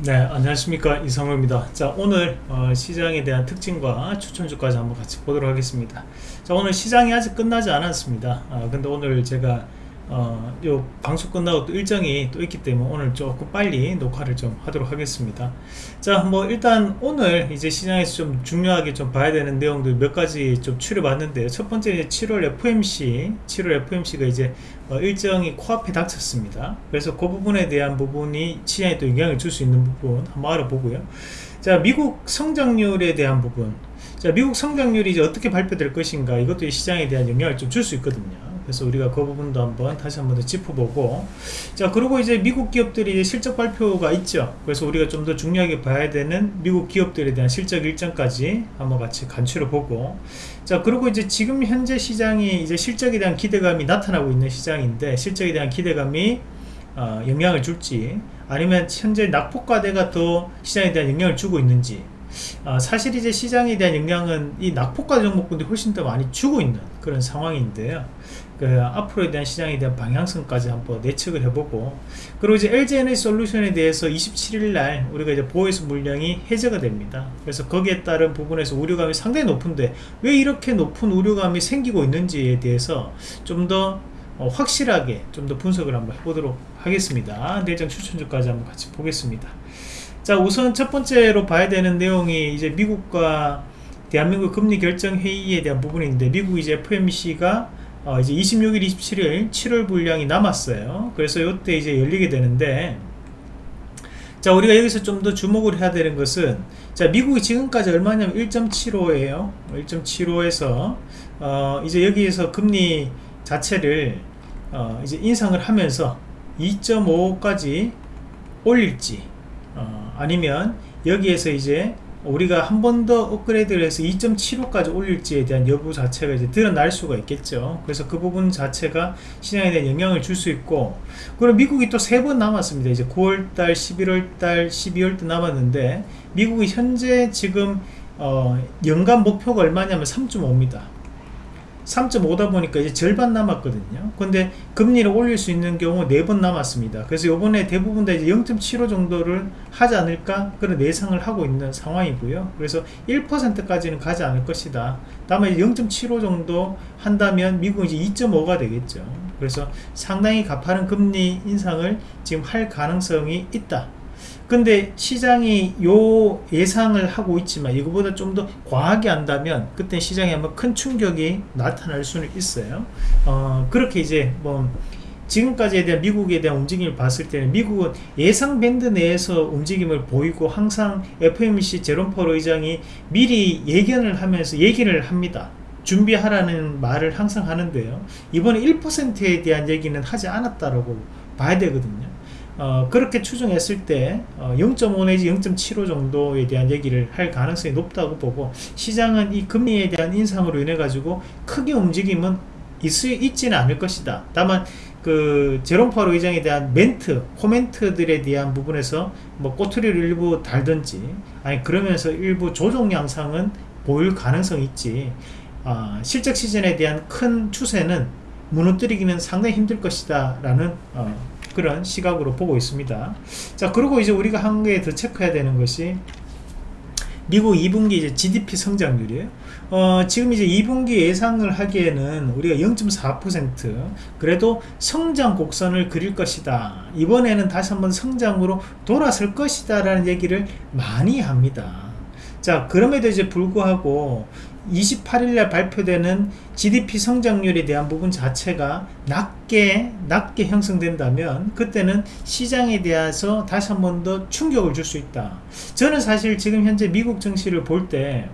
네 안녕하십니까. 이성호입니다. 자 오늘 어, 시장에 대한 특징과 추천주까지 한번 같이 보도록 하겠습니다. 자 오늘 시장이 아직 끝나지 않았습니다. 아, 근데 오늘 제가 어, 요 방송 끝나고 또 일정이 또 있기 때문에 오늘 조금 빨리 녹화를 좀 하도록 하겠습니다. 자, 뭐 일단 오늘 이제 시장에서 좀 중요하게 좀 봐야 되는 내용들 몇 가지 좀 추려봤는데요. 첫 번째 7월 FMC, 7월 FMC가 이제 어, 일정이 코앞에 닥쳤습니다. 그래서 그 부분에 대한 부분이 시장에 또 영향을 줄 수 있는 부분 한번 알아보고요. 자, 미국 성장률에 대한 부분. 자, 미국 성장률이 이제 어떻게 발표될 것인가 이것도 시장에 대한 영향을 좀 줄 수 있거든요. 그래서 우리가 그 부분도 한번 다시 한번 더 짚어보고. 자 그리고 이제 미국 기업들이 실적 발표가 있죠. 그래서 우리가 좀 더 중요하게 봐야 되는 미국 기업들에 대한 실적 일정까지 한번 같이 간추려 보고. 자 그리고 이제 지금 현재 시장이 이제 실적에 대한 기대감이 나타나고 있는 시장인데 실적에 대한 기대감이 어, 영향을 줄지 아니면 현재 낙폭과대가 더 시장에 대한 영향을 주고 있는지 어, 사실 이제 시장에 대한 영향은 이 낙폭과 종목군들이 훨씬 더 많이 주고 있는 그런 상황인데요. 그 앞으로에 대한 시장에 대한 방향성까지 한번 예측을 해보고 그리고 이제 LG에너지 솔루션에 대해서 27일 날 우리가 이제 보호해수 물량이 해제가 됩니다. 그래서 거기에 따른 부분에서 우려감이 상당히 높은데 왜 이렇게 높은 우려감이 생기고 있는지에 대해서 좀더 어, 확실하게 좀 더 분석을 한번 해보도록 하겠습니다. 내장 추천주까지 한번 같이 보겠습니다 자 우선 첫 번째로 봐야 되는 내용이 이제 미국과 대한민국 금리 결정 회의에 대한 부분인데 미국 이제 FMC가 어 이제 26일 27일 7월 분량이 남았어요. 그래서 이때 이제 열리게 되는데 자 우리가 여기서 좀 더 주목을 해야 되는 것은 자 미국이 지금까지 얼마냐면 1.75에요. 1.75에서 어 이제 여기에서 금리 자체를 어 이제 인상을 하면서 2.5까지 올릴지 어 아니면 여기에서 이제 우리가 한 번 더 업그레이드를 해서 2.75까지 올릴지에 대한 여부 자체가 이제 드러날 수가 있겠죠. 그래서 그 부분 자체가 시장에 대한 영향을 줄 수 있고 그리고 미국이 또 세 번 남았습니다. 이제 9월달 11월달 12월달 남았는데 미국이 현재 지금 어 연간 목표가 얼마냐면 3.5입니다 3.5다 보니까 이제 절반 남았거든요. 근데 금리를 올릴 수 있는 경우 4번 남았습니다. 그래서 요번에 대부분 다 이제 0.75 정도를 하지 않을까 그런 예상을 하고 있는 상황이고요. 그래서 1%까지는 가지 않을 것이다. 다만 0.75 정도 한다면 미국은 이제 2.5가 되겠죠. 그래서 상당히 가파른 금리 인상을 지금 할 가능성이 있다 근데 시장이 요 예상을 하고 있지만 이거보다 좀 더 과하게 한다면 그때 시장에 한번 큰 충격이 나타날 수는 있어요. 어, 그렇게 이제 뭐 지금까지에 대한 미국에 대한 움직임을 봤을 때는 미국은 예상 밴드 내에서 움직임을 보이고 항상 FMC 제롬 펄 의장이 미리 예견을 하면서 얘기를 합니다. 준비하라는 말을 항상 하는데요. 이번에 1%에 대한 얘기는 하지 않았다라고 봐야 되거든요 어, 그렇게 추정했을 때 어, 0.5 내지 0.75 정도에 대한 얘기를 할 가능성이 높다고 보고 시장은 이 금리에 대한 인상으로 인해 가지고 크게 움직임은 있, 있지는 않을 것이다. 다만 그 제롬 파월 의장에 대한 멘트 코멘트들에 대한 부분에서 뭐 꼬투리를 일부 달든지 아니 그러면서 일부 조정 양상은 보일 가능성이 있지. 어, 실적 시즌에 대한 큰 추세는 무너뜨리기는 상당히 힘들 것이다 라는 어, 그런 시각으로 보고 있습니다 자 그리고 이제 우리가 한 개 더 체크해야 되는 것이 미국 2분기 이제 GDP 성장률이에요. 어, 지금 이제 2분기 예상을 하기에는 우리가 0.4% 그래도 성장 곡선을 그릴 것이다. 이번에는 다시 한번 성장으로 돌아설 것이다 라는 얘기를 많이 합니다. 자 그럼에도 이제 불구하고 28일날 발표되는 GDP 성장률에 대한 부분 자체가 낮게 낮게 형성된다면 그때는 시장에 대해서 다시 한 번 더 충격을 줄 수 있다. 저는 사실 지금 현재 미국 증시를 볼 때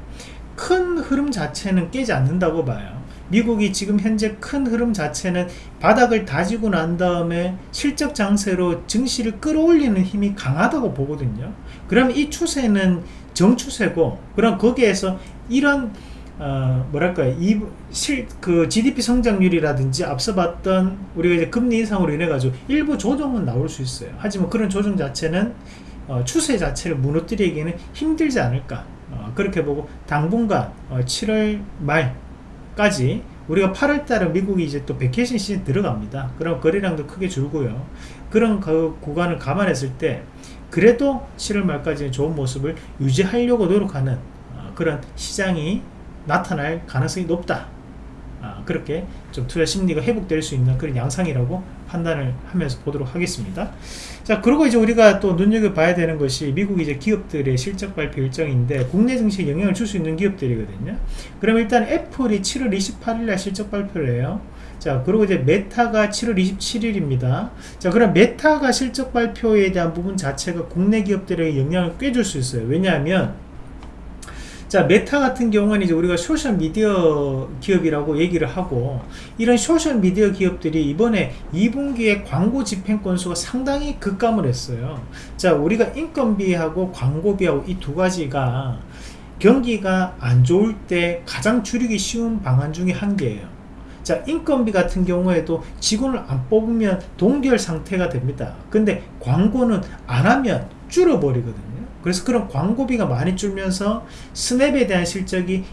큰 흐름 자체는 깨지 않는다고 봐요. 미국이 지금 현재 큰 흐름 자체는 바닥을 다지고 난 다음에 실적 장세로 증시를 끌어올리는 힘이 강하다고 보거든요. 그럼 이 추세는 정추세고 그럼 거기에서 이런 어, 뭐랄까요 이, 실, 그 GDP 성장률이라든지 앞서 봤던 우리가 이제 금리 인상으로 인해 가지고 일부 조정은 나올 수 있어요 하지만 그런 조정 자체는 어, 추세 자체를 무너뜨리기에는 힘들지 않을까 어, 그렇게 보고 당분간 7월 어, 말까지 우리가 8월달은 미국이 이제 또 vacation 시즌 들어갑니다. 그럼 거래량도 크게 줄고요. 그런 그 구간을 감안했을 때 그래도 7월 말까지는 좋은 모습을 유지하려고 노력하는 어, 그런 시장이 나타날 가능성이 높다. 아, 그렇게 좀 투자 심리가 회복될 수 있는 그런 양상이라고 판단을 하면서 보도록 하겠습니다. 자, 그리고 이제 우리가 또 눈여겨봐야 되는 것이 미국 이제 기업들의 실적 발표 일정인데 국내 증시에 영향을 줄 수 있는 기업들이거든요. 그럼 일단 애플이 7월 28일날 실적 발표를 해요. 자, 그리고 이제 메타가 7월 27일입니다. 자, 그럼 메타가 실적 발표에 대한 부분 자체가 국내 기업들에게 영향을 꽤 줄 수 있어요. 왜냐하면 자 메타 같은 경우는 이제 우리가 소셜 미디어 기업이라고 얘기를 하고 이런 소셜 미디어 기업들이 이번에 2분기에 광고 집행 건수가 상당히 급감을 했어요. 자 우리가 인건비하고 광고비하고 이 두 가지가 경기가 안 좋을 때 가장 줄이기 쉬운 방안 중에 한 개예요. 자 인건비 같은 경우에도 직원을 안 뽑으면 동결 상태가 됩니다. 근데 광고는 안 하면 줄어버리거든요 그래서 그런 광고비가 많이 줄면서 스냅에 대한 실적이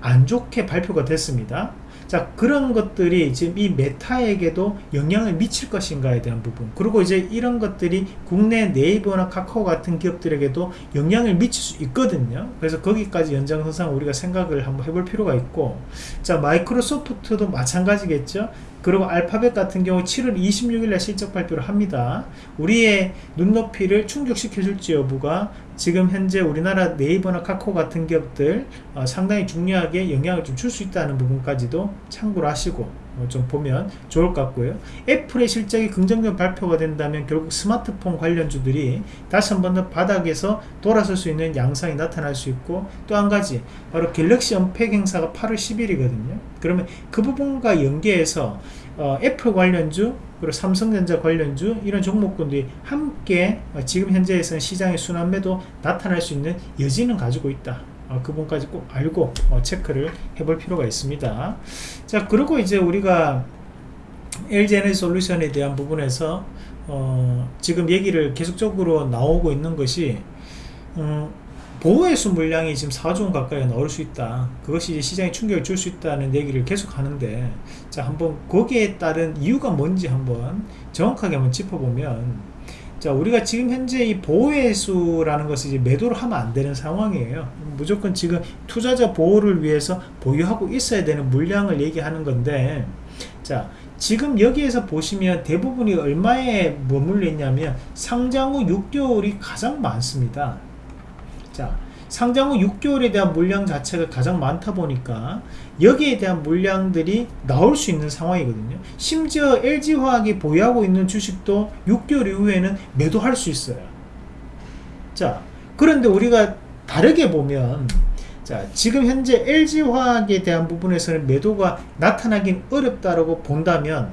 안 좋게 발표가 됐습니다. 자 그런 것들이 지금 이 메타에게도 영향을 미칠 것인가에 대한 부분 그리고 이제 이런 것들이 국내 네이버나 카카오 같은 기업들에게도 영향을 미칠 수 있거든요. 그래서 거기까지 연장선상 우리가 생각을 한번 해볼 필요가 있고 자 마이크로소프트도 마찬가지겠죠? 그리고 알파벳 같은 경우 7월 26일날 실적 발표를 합니다. 우리의 눈높이를 충족시켜줄지 여부가 지금 현재 우리나라 네이버나 카카오 같은 기업들 어, 상당히 중요하게 영향을 좀 줄 수 있다는 부분까지도 참고를 하시고 어, 좀 보면 좋을 것 같고요. 애플의 실적이 긍정적 발표가 된다면 결국 스마트폰 관련주들이 다시 한 번 더 바닥에서 돌아설 수 있는 양상이 나타날 수 있고 또 한 가지 바로 갤럭시 언팩 행사가 8월 10일이거든요. 그러면 그 부분과 연계해서 어, 애플 관련주 그리고 삼성전자 관련주 이런 종목군들이 함께 어, 지금 현재에서는 시장의 순환매도 나타날 수 있는 여지는 가지고 있다. 어, 그 부분까지 꼭 알고 어, 체크를 해볼 필요가 있습니다. 자 그리고 이제 우리가 LG에너지 솔루션에 대한 부분에서 어, 지금 얘기를 계속적으로 나오고 있는 것이 음, 보호해수 물량이 지금 4조 원 가까이 나올 수 있다. 그것이 시장에 충격을 줄 수 있다는 얘기를 계속 하는데 자 한번 거기에 따른 이유가 뭔지 한번 정확하게 한번 짚어보면 자 우리가 지금 현재 이 보호해수라는 것이 이제 매도를 하면 안 되는 상황이에요. 무조건 지금 투자자 보호를 위해서 보유하고 있어야 되는 물량을 얘기하는 건데 자 지금 여기에서 보시면 대부분이 얼마에 머물러 있냐면 상장 후 6개월이 가장 많습니다 자 상장 후 6개월에 대한 물량 자체가 가장 많다 보니까 여기에 대한 물량들이 나올 수 있는 상황이거든요. 심지어 LG화학이 보유하고 있는 주식도 6개월 이후에는 매도할 수 있어요. 자 그런데 우리가 다르게 보면 자 지금 현재 LG화학에 대한 부분에서는 매도가 나타나긴 어렵다라고 본다면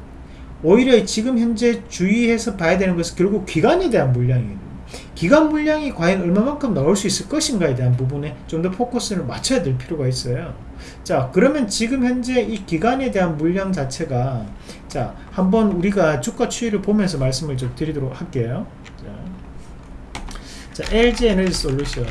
오히려 지금 현재 주의해서 봐야 되는 것은 결국 기관에 대한 물량이거든요 기간 물량이 과연 얼마만큼 나올 수 있을 것인가에 대한 부분에 좀 더 포커스를 맞춰야 될 필요가 있어요. 자 그러면 지금 현재 이 기간에 대한 물량 자체가 자 한번 우리가 주가 추이를 보면서 말씀을 좀 드리도록 할게요. 자, 자 LG 에너지 솔루션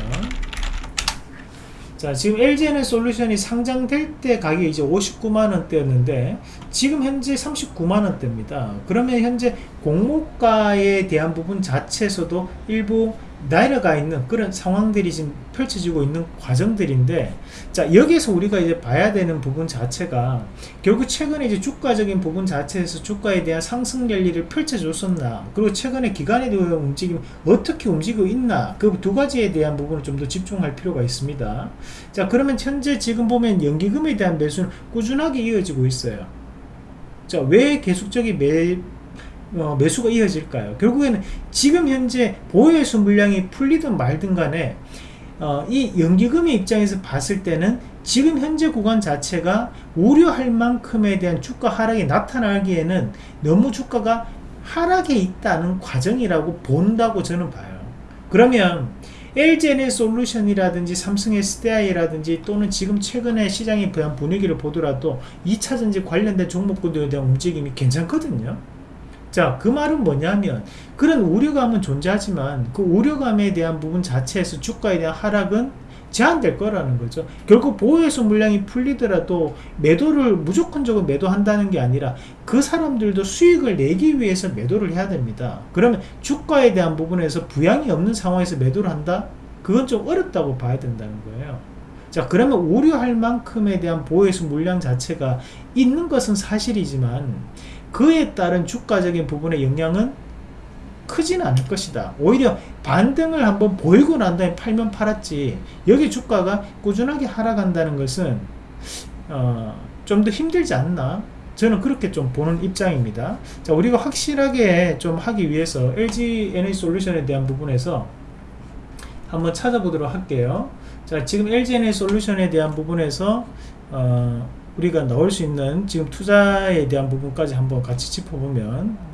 자 지금 LG에너지 솔루션이 상장될 때 가격이 이제 59만원대였는데 지금 현재 39만원대입니다. 그러면 현재 공모가에 대한 부분 자체에서도 일부 내려가 있는 그런 상황들이 지금 펼쳐지고 있는 과정들인데 자 여기에서 우리가 이제 봐야 되는 부분 자체가 결국 최근에 이제 주가적인 부분 자체에서 주가에 대한 상승 랠리를 펼쳐줬었나 그리고 최근에 기간에 대한 움직임 어떻게 움직이고 있나 그 두 가지에 대한 부분을 좀 더 집중할 필요가 있습니다. 자 그러면 현재 지금 보면 연기금에 대한 매수는 꾸준하게 이어지고 있어요. 자왜 계속적인 매 어, 매수가 이어질까요? 결국에는 지금 현재 보유수 물량이 풀리든 말든 간에 어, 이 연기금의 입장에서 봤을 때는 지금 현재 구간 자체가 우려할 만큼에 대한 주가 하락이 나타나기에는 너무 주가가 하락에 있다는 과정이라고 본다고 저는 봐요. 그러면 LGN의 솔루션이라든지 삼성 SDI라든지 또는 지금 최근에 시장의 분위기를 보더라도 2차전지 관련된 종목군들에 대한 움직임이 괜찮거든요. 자, 그 말은 뭐냐면 그런 우려감은 존재하지만 그 우려감에 대한 부분 자체에서 주가에 대한 하락은 제한될 거라는 거죠. 결국 보호해소 물량이 풀리더라도 매도를 무조건적으로 매도한다는 게 아니라 그 사람들도 수익을 내기 위해서 매도를 해야 됩니다. 그러면 주가에 대한 부분에서 부양이 없는 상황에서 매도를 한다? 그건 좀 어렵다고 봐야 된다는 거예요. 자 그러면 우려할 만큼에 대한 보호해소 물량 자체가 있는 것은 사실이지만 그에 따른 주가적인 부분의 영향은 크지는 않을 것이다. 오히려 반등을 한번 보이고 난 다음에 팔면 팔았지. 여기 주가가 꾸준하게 하락한다는 것은 어, 좀 더 힘들지 않나? 저는 그렇게 좀 보는 입장입니다. 자 우리가 확실하게 좀 하기 위해서 LG NA 솔루션에 대한 부분에서 한번 찾아보도록 할게요. 자 지금 LG NA 솔루션에 대한 부분에서 어, 우리가 넣을 수 있는 지금 투자에 대한 부분까지 한번 같이 짚어보면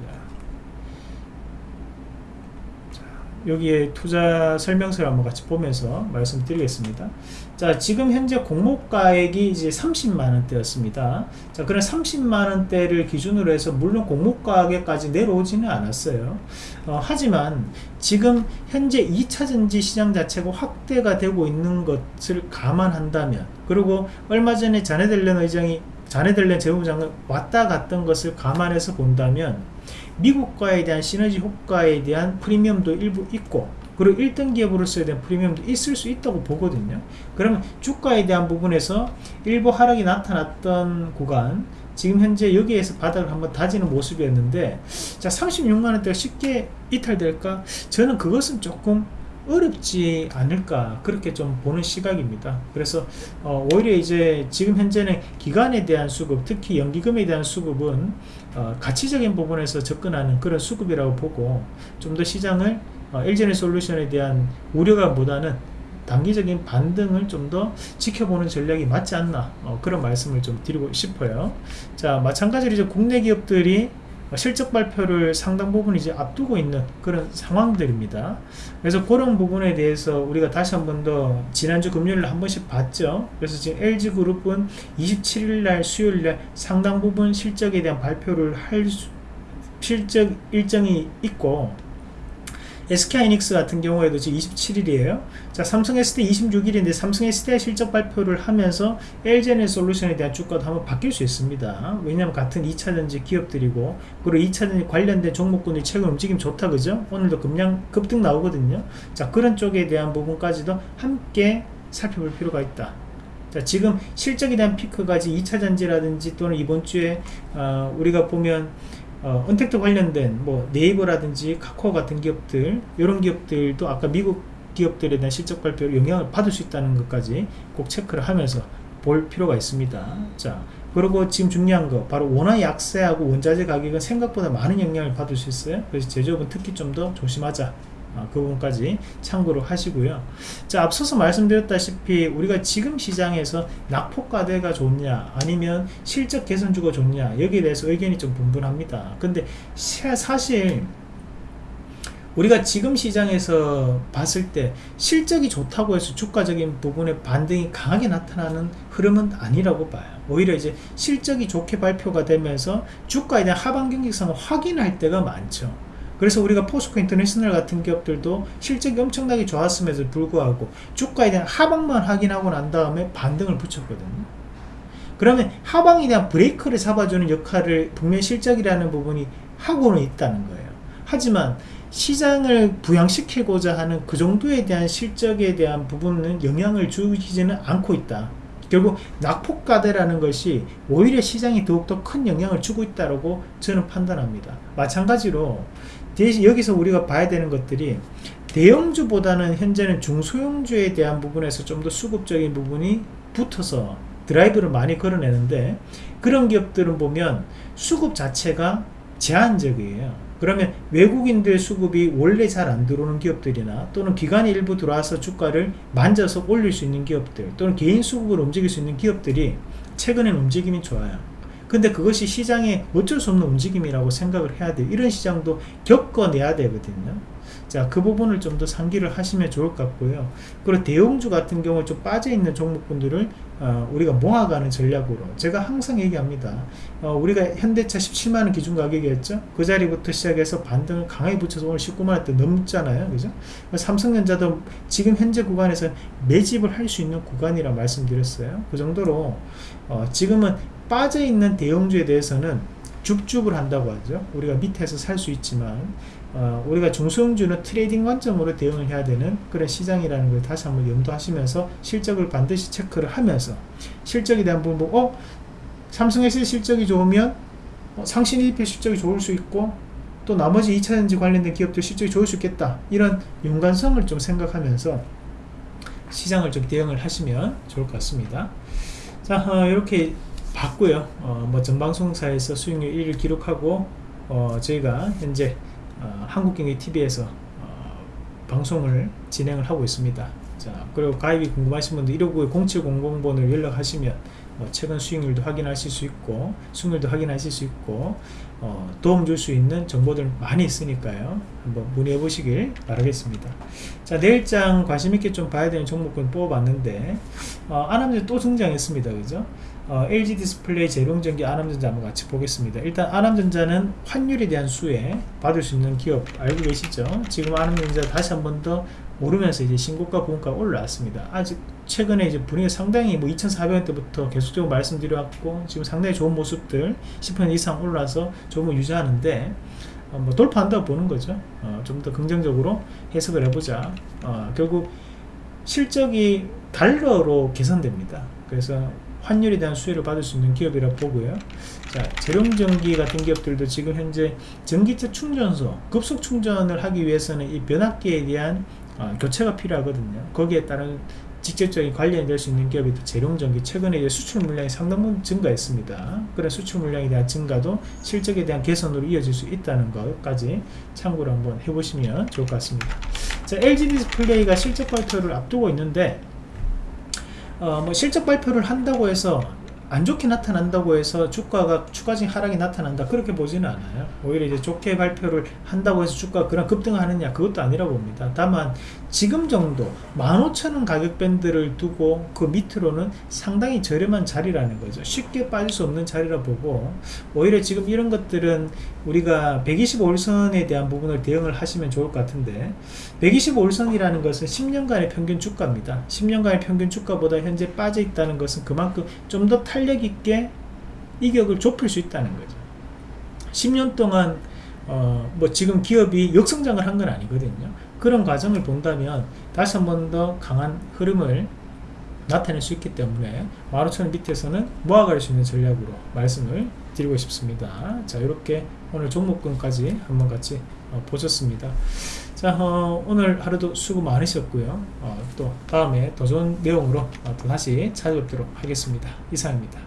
여기에 투자 설명서를 한번 같이 보면서 말씀드리겠습니다. 자, 지금 현재 공모가액이 이제 30만원대였습니다. 자, 그런 30만원대를 기준으로 해서 물론 공모가액까지 내려오지는 않았어요. 어, 하지만 지금 현재 2차전지 시장 자체가 확대가 되고 있는 것을 감안한다면 그리고 얼마 전에 자네델렌 의장이 자네델렌 재무장관 왔다 갔던 것을 감안해서 본다면 미국과에 대한 시너지 효과에 대한 프리미엄도 일부 있고 그리고 1등 기업으로서에 대한 프리미엄도 있을 수 있다고 보거든요. 그러면 주가에 대한 부분에서 일부 하락이 나타났던 구간 지금 현재 여기에서 바닥을 한번 다지는 모습이었는데 자 36만원대가 쉽게 이탈될까? 저는 그것은 조금 어렵지 않을까 그렇게 좀 보는 시각입니다. 그래서 어, 오히려 이제 지금 현재는 기간에 대한 수급 특히 연기금에 대한 수급은 어, 가치적인 부분에서 접근하는 그런 수급이라고 보고 좀 더 시장을 어, LGN 솔루션에 대한 우려가 보다는 단기적인 반등을 좀 더 지켜보는 전략이 맞지 않나 어, 그런 말씀을 좀 드리고 싶어요. 자 마찬가지로 이제 국내 기업들이 실적 발표를 상당 부분 이제 앞두고 있는 그런 상황들입니다. 그래서 그런 부분에 대해서 우리가 다시 한 번 더 지난주 금요일 한 번씩 봤죠. 그래서 지금 LG그룹은 27일 날 수요일 날 상당 부분 실적에 대한 발표를 할 수, 실적 일정이 있고 SK하이닉스 같은 경우에도 지금 27일이에요. 자, 삼성 ST 26일인데 삼성 ST의 실적 발표를 하면서 LGN 솔루션에 대한 주가도 한번 바뀔 수 있습니다. 왜냐하면 같은 2차전지 기업들이고 그리고 2차전지 관련된 종목군이 최근 움직임 좋다 그죠? 오늘도 급량 급등 나오거든요. 자, 그런 쪽에 대한 부분까지도 함께 살펴볼 필요가 있다. 자, 지금 실적에 대한 피크까지 2차전지라든지 또는 이번 주에 어, 우리가 보면 어, 언택트 관련된 뭐 네이버라든지 카카오 같은 기업들 이런 기업들도 아까 미국 기업들에 대한 실적 발표를 영향을 받을 수 있다는 것까지 꼭 체크를 하면서 볼 필요가 있습니다. 자 그리고 지금 중요한 거 바로 원화 약세하고 원자재 가격은 생각보다 많은 영향을 받을 수 있어요. 그래서 제조업은 특히 좀 더 조심하자 아, 그 부분까지 참고로 하시고요. 자 앞서서 말씀드렸다시피 우리가 지금 시장에서 낙폭과대가 좋냐 아니면 실적 개선주가 좋냐 여기에 대해서 의견이 좀 분분합니다. 근데 사실 우리가 지금 시장에서 봤을 때 실적이 좋다고 해서 주가적인 부분에 반등이 강하게 나타나는 흐름은 아니라고 봐요. 오히려 이제 실적이 좋게 발표가 되면서 주가에 대한 하반 경직성을 확인할 때가 많죠 그래서 우리가 포스코 인터내셔널 같은 기업들도 실적이 엄청나게 좋았음에도 불구하고 주가에 대한 하방만 확인하고 난 다음에 반등을 붙였거든요. 그러면 하방에 대한 브레이크를 잡아주는 역할을 분명 실적이라는 부분이 하고는 있다는 거예요. 하지만 시장을 부양시키고자 하는 그 정도에 대한 실적에 대한 부분은 영향을 주지는 않고 있다. 결국 낙폭과대라는 것이 오히려 시장에 더욱더 큰 영향을 주고 있다고 저는 판단합니다. 마찬가지로 대신 여기서 우리가 봐야 되는 것들이 대형주보다는 현재는 중소형주에 대한 부분에서 좀 더 수급적인 부분이 붙어서 드라이브를 많이 걸어내는데 그런 기업들은 보면 수급 자체가 제한적이에요. 그러면 외국인들 수급이 원래 잘 안 들어오는 기업들이나 또는 기관이 일부 들어와서 주가를 만져서 올릴 수 있는 기업들 또는 개인 수급을 움직일 수 있는 기업들이 최근엔 움직임이 좋아요 근데 그것이 시장에 어쩔 수 없는 움직임이라고 생각을 해야 돼요 이런 시장도 겪어내야 되거든요 자, 그 부분을 좀 더 상기를 하시면 좋을 것 같고요. 그리고 대형주 같은 경우 좀 빠져있는 종목분들을 어, 우리가 모아가는 전략으로 제가 항상 얘기합니다. 어, 우리가 현대차 17만원 기준 가격이었죠. 그 자리부터 시작해서 반등을 강하게 붙여서 오늘 19만원 대 넘잖아요. 그죠? 삼성전자도 지금 현재 구간에서 매집을 할 수 있는 구간이라 말씀드렸어요. 그 정도로 어, 지금은 빠져있는 대형주에 대해서는 줍줍을 한다고 하죠. 우리가 밑에서 살 수 있지만 어, 우리가 중소형주는 trading 관점으로 대응을 해야 되는 그런 시장이라는 걸 다시 한번 염두하시면서 실적을 반드시 체크를 하면서 실적에 대한 부분 어? 삼성에서 실적이 좋으면 어, 상신 1패 실적이 좋을 수 있고 또 나머지 2차전지 관련된 기업들 실적이 좋을 수 있겠다 이런 연관성을 좀 생각하면서 시장을 좀 대응을 하시면 좋을 것 같습니다 자 어, 이렇게 봤고요. 어, 뭐 전방송사에서 수익률 1을 기록하고 어, 저희가 현재 어, 한국경제TV에서 어, 방송을 진행을 하고 있습니다. 자, 그리고 가입이 궁금하신 분들 159 0700번을 연락하시면 어, 최근 수익률도 확인하실 수 있고 수익률도 확인하실 수 있고 어, 도움 줄 수 있는 정보들 많이 있으니까요. 한번 문의해 보시길 바라겠습니다. 자 내일장 관심있게 좀 봐야 되는 종목군 뽑아봤는데 어, 아남전자 또 등장했습니다. 그죠 어, LG 디스플레이 제룡전기 아남전자 한번 같이 보겠습니다. 일단 아남전자는 환율에 대한 수혜 받을 수 있는 기업 알고 계시죠? 지금 아남전자 다시 한 번 더 오르면서 이제 신고가 고가 올라왔습니다. 아직 최근에 이제 분위기 상당히 뭐 2,400원대부터 계속적으로 말씀드려왔고 지금 상당히 좋은 모습들 10% 이상 올라서 거 유지하는데 어, 뭐 돌파한다고 보는 거죠. 어, 좀 더 긍정적으로 해석을 해보자. 어, 결국 실적이 달러로 개선됩니다. 그래서 환율에 대한 수혜를 받을 수 있는 기업이라 보고요. 자, 재룡전기 같은 기업들도 지금 현재 전기차 충전소, 급속 충전을 하기 위해서는 이 변압기에 대한 어, 교체가 필요하거든요. 거기에 따른 직접적인 관련이 될 수 있는 기업이 제룡전기 최근에 이제 수출 물량이 상당 증가했습니다. 그런 수출 물량에 대한 증가도 실적에 대한 개선으로 이어질 수 있다는 것까지 참고를 한번 해보시면 좋을 것 같습니다. 자, LG 디스플레이가 실적 발표를 앞두고 있는데 어, 뭐 실적 발표를 한다고 해서 안 좋게 나타난다고 해서 주가가 추가적인 하락이 나타난다. 그렇게 보지는 않아요. 오히려 이제 좋게 발표를 한다고 해서 주가가 그냥 급등하느냐 그것도 아니라고 봅니다. 다만 지금 정도 15,000원 가격 밴드를 두고 그 밑으로는 상당히 저렴한 자리라는 거죠. 쉽게 빠질 수 없는 자리라 보고 오히려 지금 이런 것들은 우리가 125일선에 대한 부분을 대응을 하시면 좋을 것 같은데 125일선이라는 것은 10년간의 평균 주가입니다. 10년간의 평균 주가보다 현재 빠져 있다는 것은 그만큼 좀더 탄력 있게 이격을 좁힐 수 있다는 거죠. 10년 동안 어, 뭐 지금 기업이 역성장을 한 건 아니거든요. 그런 과정을 본다면 다시 한 번 더 강한 흐름을 나타낼 수 있기 때문에 15,000원 밑에서는 모아갈 수 있는 전략으로 말씀을 드리고 싶습니다. 자 이렇게 오늘 종목군까지 한번 같이 어, 보셨습니다 자 어, 오늘 하루도 수고 많으셨고요. 어, 또 다음에 더 좋은 내용으로 어, 또 다시 찾아뵙도록 하겠습니다. 이상입니다